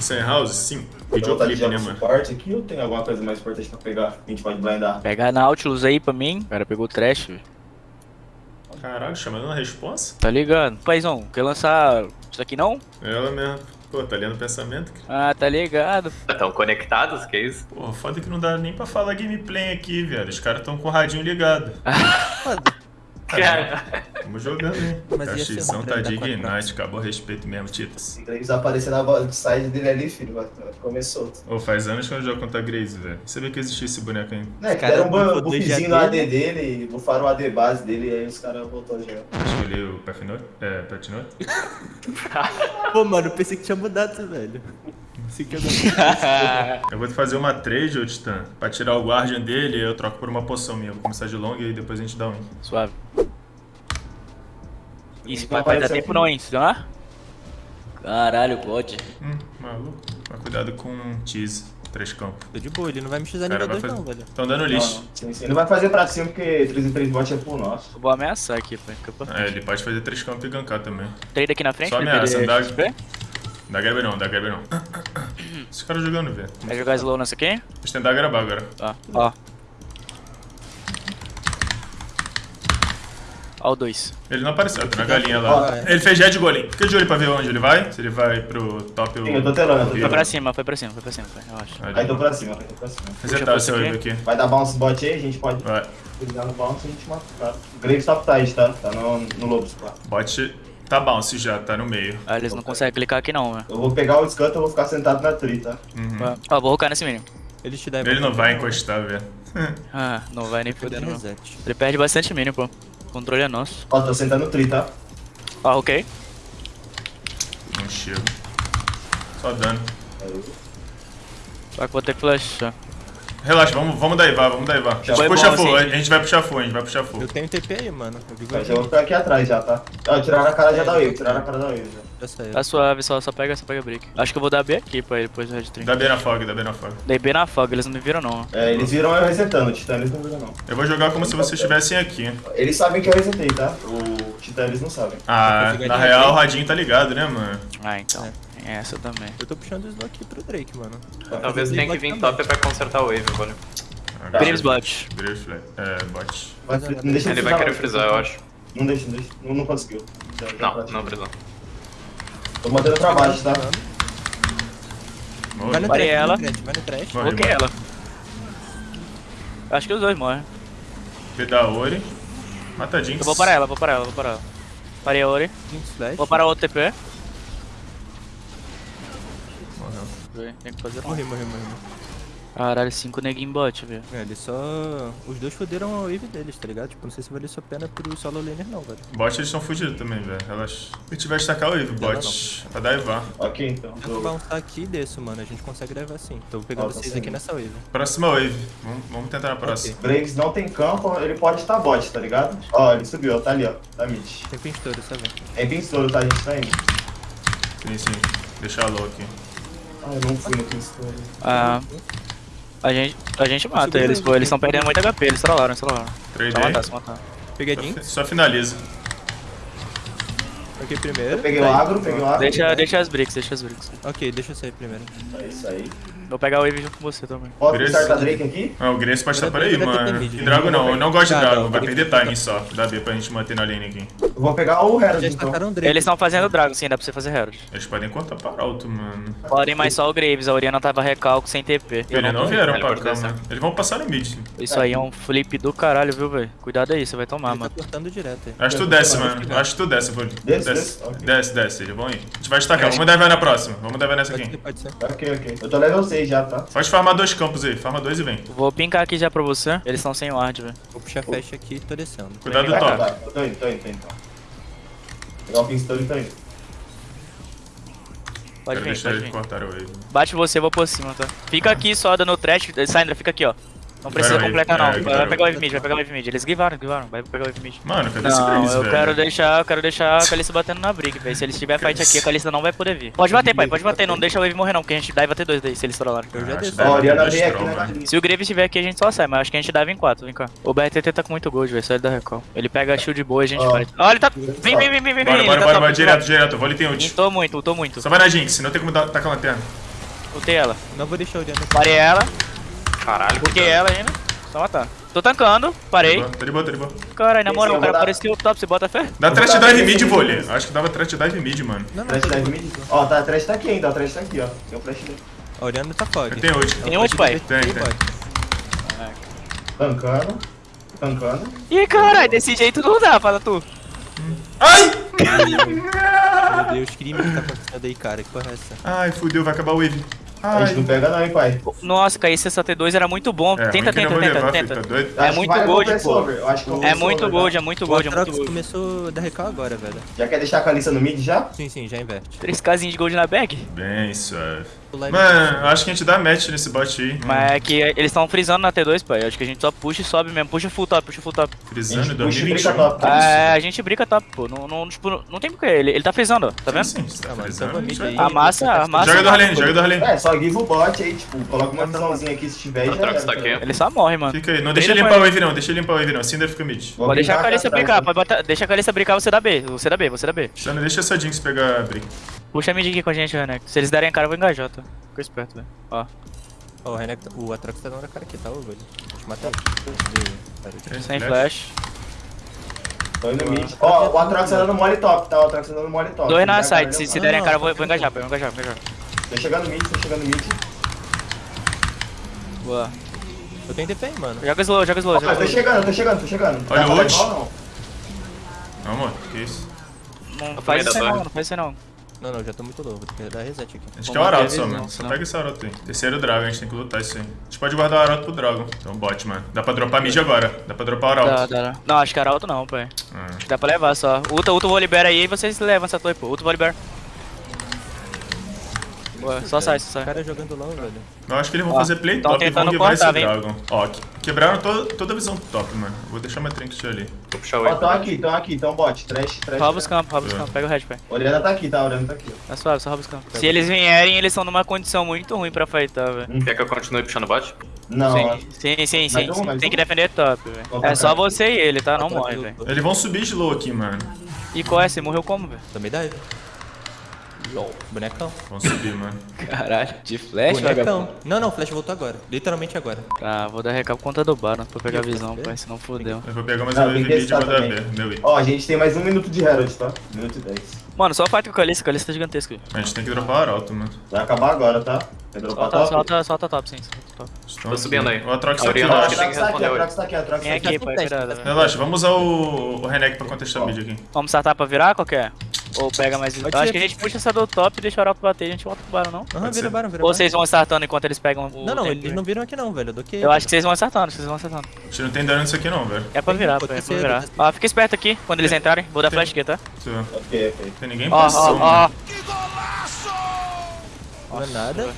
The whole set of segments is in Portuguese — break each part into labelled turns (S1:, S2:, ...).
S1: Sem house? Sim. Videoclipe, né, mano?
S2: suporte aqui ou tem alguma coisa mais importante pra pegar? que A gente pode blindar.
S3: Pega a Nautilus aí pra mim. O cara pegou o trash, velho.
S1: Caralho, chamando na responsa?
S3: Tá ligado? Paizão, quer lançar isso aqui não?
S1: Ela mesmo. Pô, tá lendo o pensamento? cara?
S3: Ah, tá ligado.
S4: Estão conectados, que isso?
S1: Pô, foda que não dá nem pra falar gameplay aqui, velho. Os caras tão com o radinho ligado.
S4: Cara,
S1: Tamo jogando, hein?
S5: Mas bom pra
S1: tá Ignite, acabou o respeito mesmo, Titas.
S2: Graves aparecer na side dele ali, filho, começou.
S1: Ô, faz anos que eu não jogo contra a Grace, velho. Sabia que existia esse boneco ainda.
S2: Né, que
S5: cara
S2: deram um buffzinho no
S5: AD,
S2: dele e bufaram o AD base dele e aí os caras voltou a jogar.
S1: Escolhi o Pathnote? É, Pathnote?
S5: Pô, mano, eu pensei que tinha mudado velho.
S1: Eu vou fazer uma trade, ô Titã, pra tirar o Guardian dele eu troco por uma poção minha. Vou começar de long e aí depois a gente dá um.
S3: Suave. Isso,
S2: Então
S3: vai, vai dar
S2: aparece
S3: tempo
S2: aqui.
S3: não, hein? Se não? Caralho, pode.
S1: Hum, maluco. Mas cuidado com tease. Três campos.
S5: Tô de boa, ele não vai me
S1: cara
S5: nível
S1: vai
S5: 2
S1: fazer.
S5: não, velho.
S1: Tão dando
S2: Não,
S1: lixo.
S2: não. Sim, sim. Ele vai fazer pra cima porque 3 em 3 bot é pro nosso.
S3: Eu vou ameaçar aqui, pra
S1: É, ele pode fazer três campos e gankar também.
S3: Trade aqui na frente,
S1: Só ameaça,
S3: perder
S1: dá-
S3: XP.
S1: Dá grab não, dá grab não. Esse cara jogando, velho.
S3: Vai jogar slow nessa aqui?
S1: Deixa eu tentar gravar agora.
S3: Tá. Ó. Ó o 2.
S1: Ele não apareceu, tá na galinha lá.
S2: Ó, é.
S1: Ele fez jet golem. Fica de olho pra ver onde ele vai. Se ele vai pro top ou.
S2: Sim, eu tô telando, eu tô
S3: Foi pra cima, foi pra cima, foi pra cima, pai. Eu acho.
S2: Aí tô pra cima, aí tô pra cima.
S1: Resetar o seu
S3: Puxa a
S1: wave aqui.
S2: Vai dar bounce bot aí, a gente pode
S1: Vai.
S2: utilizar no bounce e a gente mata o cara. O Graves tá? Tá no, no Lobos lá.
S1: Bot tá bounce já, tá no meio.
S3: Ah, eles não conseguem clicar aqui não, velho.
S2: Eu vou pegar o Scut e eu vou ficar sentado na tree, tá?
S1: Uhum.
S3: Ó, vou rocar nesse mínimo.
S5: Ele te dá
S1: Ele não vai encostar, velho.
S3: Ah, não vai nem
S5: Poder
S3: fodendo, não. Ele perde bastante mínimo, pô. O controle é nosso.
S2: Ó, tô sentando no tree, tá?
S3: Ó, ok.
S1: Não chego. Só dano.
S3: Só que vou ter que flashar.
S1: Relaxa, vamos, vamos dar Ivar, vamos dar Ivar. A gente puxa
S3: bom,
S1: full,
S3: assim.
S1: a gente vai puxar full, a gente vai puxar full.
S5: Eu tenho TP aí, mano. Eu
S2: Mas eu vou ficar aqui atrás já, tá? Ó, tiraram a cara já da wave, tiraram a cara da wave já.
S5: Já saiu.
S3: Tá suave, só, só pega, só pega break. Acho que eu vou dar B aqui pra ele depois do Red Trim.
S1: Dá B na fog, dá B na fog.
S3: Dei B na fog, eles não me viram não.
S2: É, eles viram eu resetando, o Titã eles não viram não.
S1: Eu vou jogar como se vocês estivessem aqui.
S2: Eles sabem que eu resetei, tá? O Titã eles não sabem.
S1: Ah, na real o Radinho tá ligado, né, mano?
S3: Ah, então. Tem essa também.
S5: Eu tô puxando o Snow aqui pro Drake, mano.
S4: talvez tenha que vir top pra consertar o wave, velho.
S1: Agora-
S3: Graves bot.
S1: Graves. É, bot.
S5: Mas,
S2: não deixa
S4: Ele vai querer frisar, eu acho.
S2: Não deixa, não deixa. Não, não conseguiu. Já- já
S4: Não, não precisou.
S2: Tô mantendo pra baixo, tá?
S5: Vai no trash,
S3: ela.
S5: vai no trash,
S3: Coloquei
S1: morre.
S3: ela. Acho que os dois morrem.
S1: B da Ori. Mata a Jinx.
S3: Eu vou parar ela, vou parar ela, vou parar ela. Parei a Ori. Vou parar o outro TP. Tem que fazer
S5: Morri, morri, morri.
S3: Caralho, 5 neguinho bot, velho.
S5: É, eles só... Os dois foderam a wave deles, tá ligado? Tipo, não sei se valeu a pena pro solo laner não, velho.
S1: Bot eles estão fugidos também, velho. Relaxa. Se tiver destacar o wave, bot. Pra dar Ivar.
S2: Ok, então.
S5: Eu vou bounçar aqui e desço, mano. A gente consegue levar sim. Tô pegando
S2: tá
S5: vocês aqui nessa wave.
S1: Próxima wave. Vamos, vamos tentar na próxima.
S2: Graves não tem campo, ele pode estar bot, tá ligado? Ó, ele subiu, ó, tá ali, ó. Tá mid.
S5: Tem pinstouro, sabe?
S2: É pinstouro, tá? A gente tá indo.
S1: Sim, sim. Deixa a low aqui.
S2: Ah, eu não fui no pinstouro.
S3: Ah, a gente, a gente mata eles,
S5: ele,
S3: pô. Eles estão perdendo muito HP, eles trollaram, eles trollaram.
S1: Trade
S3: Só matar, só matar.
S5: Peguei a
S1: Só, só finaliza.
S5: Ok, primeiro.
S2: Eu peguei
S5: Tá
S2: o
S5: aí.
S2: agro, peguei o agro.
S3: Deixa, deixa as bricks, deixa as bricks.
S5: Ok, deixa eu sair primeiro.
S2: É isso aí.
S3: Vou pegar o wave junto com você também.
S2: Bota o
S1: Graves-
S2: Starta Drake aqui.
S1: Ah, o Grace pode estar por aí, mano. E
S5: né?
S1: Drago não, eu não gosto de Drago. Vai perder timing só. Dá B pra gente manter na lane aqui.
S2: Eu vou pegar o Herald, então.
S3: Eles estão fazendo Dragon, sim, dá pra você fazer Herald.
S1: Eles podem cortar para alto, mano.
S3: Podem mais só o Graves, a Oriana tava recalco sem TP.
S1: Eles não vieram pra cá, mano. Eles vão passar no mid.
S3: Isso aí é um flip do caralho, viu, velho? Cuidado aí, você vai tomar,
S5: tá
S3: mano.
S5: cortando direto aí.
S1: Acho que tu desce, mano. Acho que tu desce, vou.
S2: Desce,
S1: Desce,
S2: desce.
S1: Eles vão ir. A gente vai destacar. Vamos dar vai na próxima. Vamos dar vai nessa aqui.
S5: pode ser.
S2: Ok, ok. Eu tô level 6 já, tá?
S1: Pode farmar dois campos aí. Farma dois e vem.
S3: Vou pincar aqui já pra você. Eles estão sem ward, velho.
S5: Vou puxar flash aqui e tô descendo.
S1: Cuidado do top.
S2: tô indo, tô indo, tô indo. então. Pegar o pinstouro e tô indo.
S3: Pode
S1: Quero
S3: vir,
S1: deixar
S3: pode
S1: eles
S3: vir.
S1: cortar o wave.
S3: Bate você, eu vou por cima, tá? Fica aqui só dando trash. Sandra, fica aqui, ó. Não precisa
S1: Vai,
S3: completar,
S1: vai,
S3: não.
S1: é,
S3: Vai
S1: vai.
S3: pegar o wave mid, vai pegar o wave mid. Eles givaram, givaram. Vai pegar o wave mid.
S1: Mano, cadê esse
S3: Não, eu
S1: velho?
S3: quero deixar, eu quero deixar a Kalista batendo na briga, velho. Se eles tiver fight aqui, a Kalista não vai poder vir. Pode bater, pai, pode bater. Não deixa o wave morrer, não, porque a gente dive até dois daí, se eles trollarem.
S5: Eu já
S2: galinha.
S3: Se o Graves estiver aqui, a gente só sai, mas acho que a gente dive em quatro, vem cá. O BRTT tá com muito gold, velho, só ele dá recall. Ele pega a shield boa e a gente fight. Ó, ele tá... Vem, vem, vem, vem, vem,
S1: Bora, bora,
S3: tá
S1: bora, bora,
S3: top.
S1: direto, direto. Vou ali, tem ult.
S3: Ultou muito, ultou muito.
S1: Só vai na Jinx, senão tem como dar- tacar a lanterna.
S3: Ultei ela.
S5: Não vou deixar o Oriana.
S3: Parei ela,
S4: Caralho.
S3: buquei
S4: que
S3: ela ainda. Só matar. Tô tancando, parei.
S1: Tá de boa, tá de boa.
S3: Caralho, na moral,
S2: eu
S3: o cara apareceu top, você bota fé?
S1: Dá trash dive mid,
S2: vídeo.
S1: Acho que dava trash dive mid, mano.
S5: Não, não,
S2: Trash
S5: tá
S2: dive mid. Ó, tá, a trash tá aqui ainda, a trash tá aqui, ó. Tem o flash dele.
S5: Oriana tá fog.
S1: Tem ult.
S3: Tem ult, pai?
S1: Tem, tem.
S2: Tancando. Tancando.
S3: Ih, caralho, desse jeito não dá, fala tu.
S1: Ai!
S5: Meu Deus, crime que tá acontecendo aí, cara. Que porra é essa?
S1: Ai, fudeu, vai acabar o wave.
S2: A gente não
S1: Ai.
S2: pega não, hein, pai.
S3: Nossa, cair CST2 era muito bom.
S1: É,
S3: tenta, tenta, tenta,
S1: levar,
S3: tenta.
S1: tá?
S3: É muito
S2: vai
S3: gold, É muito gold, é muito gold, é muito gold.
S5: começou a dar recal agora, velho.
S2: Já quer deixar a Kalista no mid já?
S5: Sim, sim, já inverte.
S3: 3kzinho de gold na bag.
S1: Bem suave.
S5: Live-
S1: Mano, eu acho que a gente dá match nesse bot aí.
S3: Mas é que eles estão frisando na T2, pai. Eu acho que a gente só puxa e sobe mesmo. Puxa full top, puxa full top.
S1: Frisando
S2: gente puxa e brinca
S1: 2021.
S2: top.
S1: Que isso,
S3: É, a gente brinca top, pô. Não, não, tipo, não tem porquê. Ele, ele tá frisando. Tá vendo?
S1: Sim, você tá
S5: Ah, mano,
S1: frisando. a.
S3: A massa, a massa.
S1: Joga do Harlene, joga do Harlene.
S2: É, só give o bot aí, tipo, coloca uma visãozinha aqui se tiver e
S4: tá aqui.
S3: Ele só morre, mano.
S1: Fica aí. Não deixa ele limpar o wave não, deixa ele limpar o wave não. Cinder fica mid.
S2: Vou
S3: Pode deixar a
S2: atrás,
S3: brincar, pode botar, deixa a Kalista brincar, você dá B, você dá B, você dá B.
S1: Deixa essa Jinx pegar a brick.
S3: Puxa a mid aqui com a gente, Renek. Se eles derem a cara, eu vou engajar, tá? Fica esperto, velho. Ó,
S5: Ó, o Renek, o Atrox tá dando a cara aqui, tá, ô, velho? Deixa eu matar ele.
S3: Sem flash.
S2: Tô indo mid. Ó, o Atrox tá dando mole top, tá? O Atrox tá dando mole top.
S3: Dois na side, se, se
S2: não-
S3: derem a
S5: não,
S3: cara, eu vou,
S5: tá
S3: vou engajar, vou engajar, vou engajar.
S2: Tô chegando mid, tô chegando mid.
S3: Boa.
S5: Eu tenho DP, mano.
S3: Joga slow, joga slow,
S2: Ó,
S3: joga
S2: eu tô
S3: slow.
S2: chegando, tô chegando, tô chegando.
S1: Olha
S2: Vai
S1: o ult.
S2: não?
S1: Não, amor, que isso?
S3: Não faz isso não, não faz isso aí não.
S5: Não, não, já tô muito louco. Vou ter que dar reset aqui.
S1: A gente
S3: Vou
S1: quer o Arauto só,
S3: visão,
S1: mano. Só pega esse Arauto aí. Terceiro Dragon, a gente tem que lutar isso aí. A gente pode guardar o Arauto pro Dragon. Então bot, mano. Dá pra dropar mid agora. Dá pra dropar o
S3: Dá,
S1: Arauto.
S3: dá, dá. Não, acho que era alto não, pai.
S1: Ah.
S3: Acho que dá pra levar só. Ulta, ulta, vou liberar aí e vocês levam essa torre, pô. Ulta, vou liberar. Boa, só sai, só
S5: O
S3: sai.
S5: cara jogando LOL, velho.
S1: Eu acho que eles vão
S3: Ó,
S1: fazer play
S3: tão
S1: top e vão
S3: tentando
S1: guivar esse
S3: cortar, vem.
S1: Dragon. Ó, que- quebraram to- toda a visão top, mano. Vou deixar minha trinket ali.
S4: Vou puxar o
S2: Ó, tão aqui, tão aqui, tão bot. Trash, trash.
S3: Rouba os
S2: trash.
S3: campos, rouba os
S1: É.
S3: campos. Pega o red, pai.
S2: Oriana tá aqui, tá? Oriana tá aqui. ó.
S3: Tá suave, só rouba os campos. Se eles vierem, eles estão numa condição muito ruim pra fightar, velho.
S4: Quer que eu continue puxando bot?
S2: Não, ó.
S3: Sim, sim, sim, sim.
S2: um,
S3: sim.
S2: mais
S3: Tem
S2: um?
S3: que defender top, velho. É só
S2: cara.
S3: você e ele, tá? Não morre, velho.
S1: Eles vão subir slow aqui, mano.
S3: E qual é? Você morreu como, velho?
S5: Também dá. LOL. Bonecão.
S1: Vão subir, mano.
S3: Caralho, de flash,
S5: Bonecão. Não, não, o Flash voltou agora. Literalmente agora.
S3: Tá, vou dar recap contra do Baron pra pegar a visão, pai, senão fodeu.
S1: Eu vou pegar mais
S2: Não,
S1: um mid e vou
S2: testar
S1: dar
S2: também.
S1: B. Meu I.
S2: Ó, a gente tem mais um minuto de Herald, tá? Minuto e dez.
S3: Mano, só fight com o Kalista, o Kalista tá gigantesco aí.
S1: A gente tem que dropar o Arauto, mano.
S2: Vai acabar agora, tá? Vai dropar
S3: Solta,
S2: top?
S3: solta, solta top, sim. Solta top.
S4: Tô subindo aí.
S1: O Atrox tá aqui, eu
S4: acho
S2: o
S4: que
S2: Atrox tá aqui, o Atrox tá aqui, o.
S1: Relaxa, vamos usar o, o Renek pra contestar mid aqui.
S3: Vamos startar pra virar, qual que é? Ou pega mais... Eu acho que a gente puxa essa do top e deixa o Arauto bater e a gente volta pro Baron, não?
S5: Aham, vira
S1: ser.
S5: Baron, vira
S3: Ou vocês vão startando enquanto eles pegam o
S5: Não, não, eles não viram aqui não, velho. Eu do que.
S3: Eu acho que vocês vão acertando, vocês vão acertando.
S1: A gente não tem dano nisso aqui não, velho.
S3: É pra virar,
S5: pô,
S3: é pra virar. Ó, fica esperto aqui, quando eles entrarem. Vou dar flash aqui, tá?
S2: Ok, ok.
S1: Tem ninguém em
S3: Ó, ó, ó.
S1: mano.
S5: Não é nada.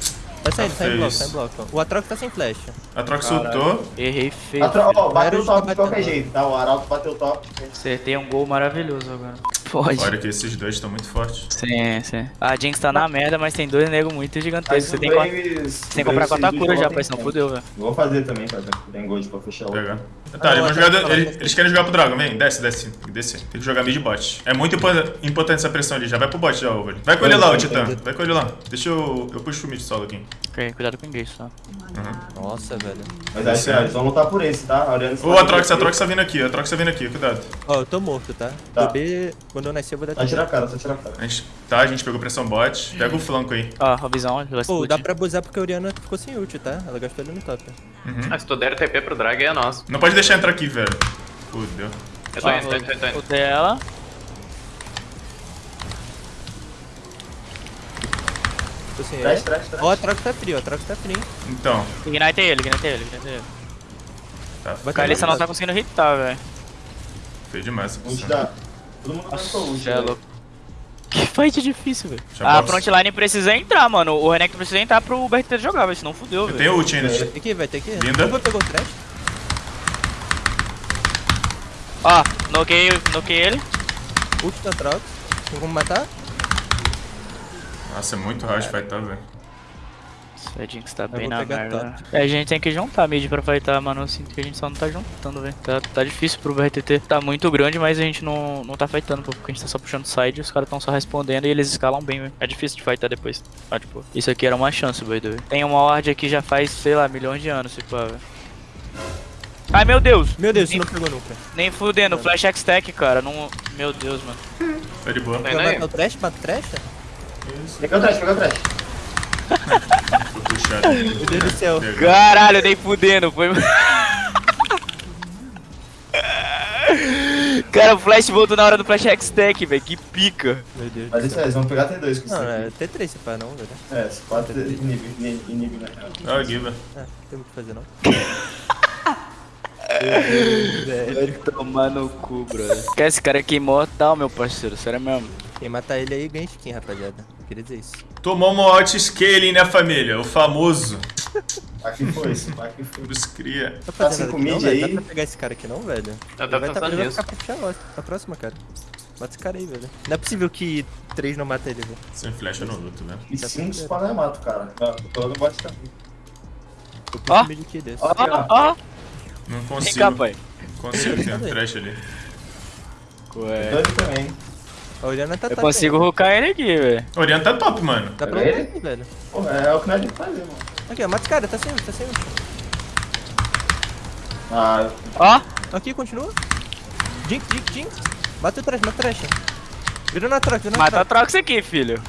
S5: Tá saindo, tá em
S1: feio
S5: bloco,
S1: isso.
S5: tá em bloco. O Atrox tá sem flash.
S1: Atrox ultou.
S3: Errei feio.
S2: Atro... Ó, bateu o top de qualquer jeito, tá? O Arauto bateu o top.
S3: Acertei um gol maravilhoso agora. Pode.
S1: Olha que esses dois estão muito fortes.
S3: Sim, sim. A Jinx tá na merda, mas tem dois negros muito gigantescos. Você tem tem que comprar quatro cura já, pai, senão fudeu, velho.
S2: Vou fazer também, cara. Tem gold pra fechar o
S1: Pegar. Tá, eles, vão jogar, eles, eles querem jogar pro Dragon, vem, desce, desce, tem que descer. Tem que jogar mid bot. É muito impo- importante essa pressão ali, já vai pro bot já, over. Vai com ele lá, o Titã, vai com ele lá. Deixa eu, eu puxo o mid solo aqui.
S3: Ok, cuidado com o só.
S1: Uhum.
S5: Nossa, velho.
S2: Mas que ó, eles vão lutar por esse, tá? A Oriana
S1: O Atrox, Atrox tá vindo aqui, o Atrox tá vindo aqui, cuidado.
S5: Ó, eu tô morto, tá?
S2: Tá.
S5: Quando eu nascer eu vou dar
S2: a cara, só a cara.
S1: A gente, tá, a gente pegou pressão bot, pega o flanco aí.
S3: Ó, a visão, ele vai
S5: Pô, dá pra abusar porque a Oriana ficou sem ult, tá? Ela gastou ele no top.
S1: Uhum.
S4: Ah, se tu der TP pro drag é nosso.
S1: Não pode deixar entrar aqui, velho. Fudeu.
S4: Eu tô
S3: Ó,
S4: indo, tô indo, tô indo.
S3: O dela.
S5: Tô sem
S2: trash, trash.
S5: Ó, o Atrox tá frio, o Atrox tá frio.
S1: Então,
S3: Ignite ele, ignite ele, ignite ele.
S1: tá
S5: ter
S3: não tá conseguindo hitar, velho.
S1: feio demais essa posição.
S2: Da... Todo mundo
S3: Cê é
S2: velho.
S3: Que fight difícil, velho. A
S1: box.
S3: frontline precisa entrar, mano. O Renekton precisa entrar pro BRT jogar, velho. Senão fudeu,
S1: Eu
S3: velho.
S1: tenho ult ainda.
S5: Vai ter que ir, vai ter que ir.
S1: Linda.
S5: Pegou o trash.
S3: Ó, noquei, noquei ele.
S5: Ult na troca. Tem como matar?
S1: Nossa, é muito hard fight, tá, velho?
S3: Esse Jinx tá
S5: Eu
S3: bem na merda. É, a gente tem que juntar mid pra fightar, mano. Eu sinto que a gente só não tá juntando, velho. Tá, tá difícil pro BRTT. Tá muito grande, mas a gente não, não tá fightando, pô, porque a gente tá só puxando side, os caras tão só respondendo e eles escalam bem, velho. É difícil de fightar depois. Ah, tipo, isso aqui era uma chance, way. Tem uma ward aqui já faz, sei lá, milhões de anos, tipo, velho. Ai, meu Deus!
S5: Meu Deus,
S3: Nem,
S5: não pegou nunca.
S3: nem fudendo, flash X-Tech, cara. Não... Meu Deus, mano.
S1: Tá de boa.
S5: Matar o trash? Mata o trash?
S2: Pegou o trash, pegou o trash.
S1: Puxado.
S5: Meu Deus do céu.
S3: Caralho, nem fudendo, foi. Cara, o Flash voltou na hora do Flash X-Tech, velho. Que pica.
S5: Meu Deus
S2: Mas isso aí, eles vão pegar T2 com isso
S5: Não, é T3 se pá, não, velho.
S2: É, esse 4 inibe, inibe, inibe na real.
S1: Ah, Giva.
S5: É, não tem o que fazer, não.
S3: Vai tomar no cu, brother. Que esse cara aqui é imortal, meu parceiro. Sério mesmo.
S5: Quem matar ele aí ganha skin, rapaziada. Queria dizer isso.
S1: Tomamos um out scaling, né, família? O famoso.
S2: Aqui foi isso, aqui foi.
S1: Dos cria.
S5: Tá
S2: Tá
S5: fazendo
S2: cinco
S5: nada aqui, não,
S2: aí.
S5: Dá pra pegar esse cara aqui não, velho?
S4: Eu
S5: Ele
S4: tava
S5: vai, tá,
S4: pensando
S5: ele vai ficar pro Xaló, a próxima, cara. Mata esse cara aí, velho. Não é possível que 3 não mata ele, velho.
S1: Sem flash eu não luto, velho.
S2: E 5 spawn é mato, cara. Não, tô no bot também.
S5: Eu
S3: Ó.
S2: Ó,
S3: Ó.
S1: Não
S3: Vem
S1: consigo.
S3: cá, pai.
S1: Consigo, tem um trash ali.
S3: Ué.
S2: Doido também.
S5: A Oriana tá
S3: Eu
S5: top
S3: consigo
S5: ainda.
S3: hoocar ele aqui, velho.
S1: Oriana tá top, mano.
S5: Dá pra
S2: Pega
S5: ele
S2: ele?
S5: aí, velho.
S2: Porra, é o que nós temos que fazer, mano.
S5: Aqui, ó, mata esse cara, tá sem tá sem.
S2: Ah,
S3: Ó.
S5: Aqui, continua. Jinx, Jinx, Jinx. Bate o trash, mata o trash. Vira na troca, vira na
S3: Mata a
S5: troca.
S3: troca isso aqui, filho.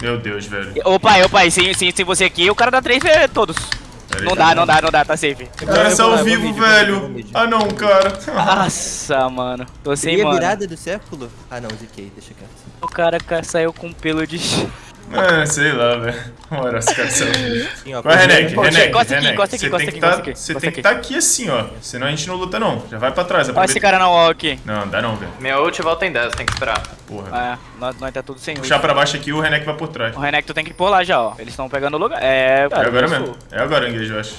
S1: Meu Deus, velho.
S3: Ô pai, ô pai, sem, sem, sem você aqui, o cara dá três vezes todos.
S1: Aí,
S3: Não dá, não dá, não dá, tá safe.
S1: O cara
S5: lá,
S1: ao vivo,
S5: mid,
S1: velho. Ah, não, cara.
S3: Nossa, mano. Tô sem,
S5: Seria a
S3: mano.
S5: virada do século? Ah não, ziquei, deixa quieto.
S3: O cara ca- saiu com pelo de...
S1: É, sei lá, velho. Uma hora esse cara saiu.
S5: Sim, ó,
S1: Vai, Renek, Renek,
S3: encosta aqui,
S1: Renek.
S3: encosta aqui,
S1: Você
S3: encosta
S1: tem
S3: aqui,
S1: que tá-
S3: encosta aqui,
S1: Você
S3: encosta
S1: tem que
S3: aqui.
S1: estar aqui assim, ó. Senão a gente não luta, não. Já vai pra trás. Aproveita.
S3: esse cara na wall aqui.
S1: Não, dá não, velho.
S4: Minha ult volta em 10, tem que esperar.
S1: Porra.
S3: É, nós, nós tá tudo sem ult.
S1: Puxar pra baixo aqui, o Renek vai por trás.
S3: O Renekton tem que ir por lá já, ó. Eles estão pegando o lugar. É,
S1: É
S3: cara,
S1: agora mesmo. É agora, Engage, eu acho.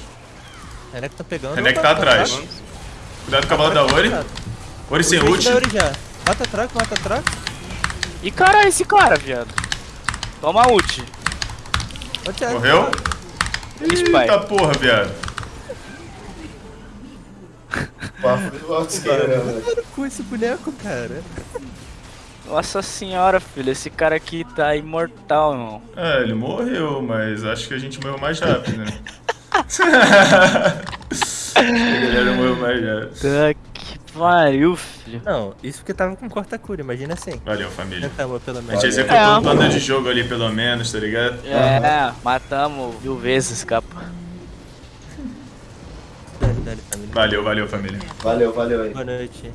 S5: Renek tá pegando.
S1: Renek tá atrás. Cuidado com a bola da Ori. Ori sem
S5: Ult. Mata a troca, mata a troca.
S3: Ih, cara, esse cara, viado. Toma ult.
S1: Morreu? Eita porra, viado.
S5: com esse boneco, cara.
S3: Nossa senhora, filho. Esse cara aqui tá imortal, irmão.
S1: É, ele morreu, mas acho que a gente morreu mais rápido, né? a galera morreu mais rápido.
S3: Tá pariu, filho.
S5: Não, isso porque tava com corta-cura, imagina assim.
S1: Valeu, família.
S5: Tentamos, pelo
S1: A gente
S5: menos.
S1: executou
S3: É.
S1: o plano de jogo ali, pelo menos, tá ligado?
S3: É, matamos mil vezes, capa.
S5: Dale, dale, família.
S1: Valeu, valeu, família.
S2: Valeu, valeu aí.
S5: Boa noite.